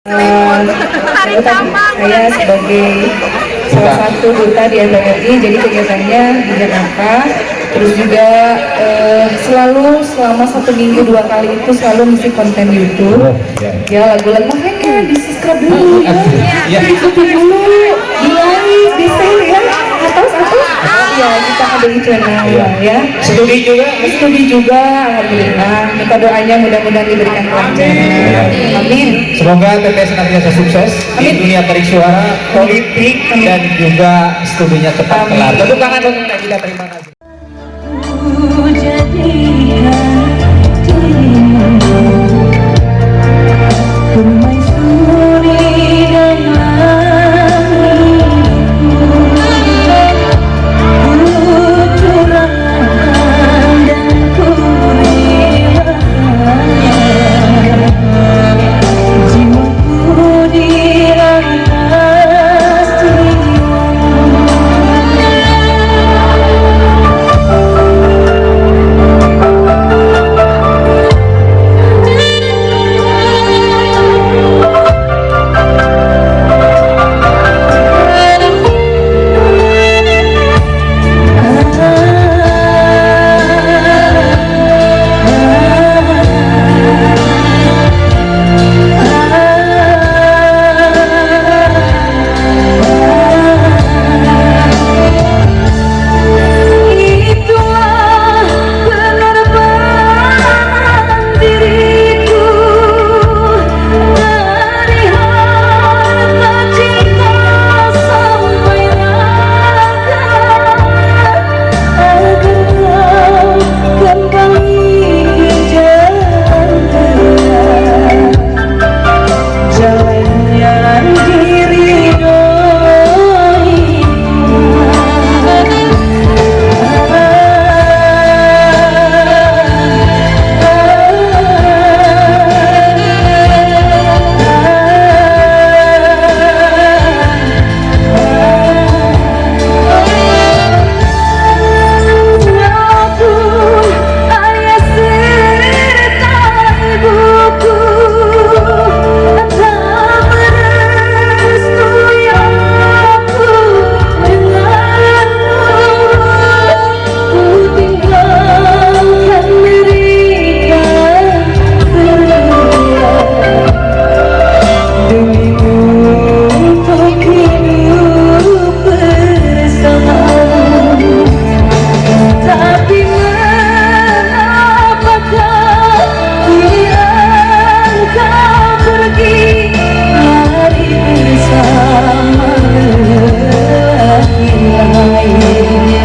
Eh, saya sebagai salah satu duta di MPRI jadi kegiatannya di Jakarta terus juga eh, selalu selama satu minggu dua kali itu selalu ngisi konten YouTube ya lagu-lagu makanya di subscribe dulu ya Ya. dulu di like di share ya atau satu ya kita ada di channel ya. Studi juga. studi juga alhamdulillah. Minta doanya mudah-mudahan diberikan kelancaran amin. Semoga teteh senantiasa sukses di dunia tarik suara, politik, dan juga studinya cepat kelar. Tepuk tangan untuk kita terima kasih. ngày.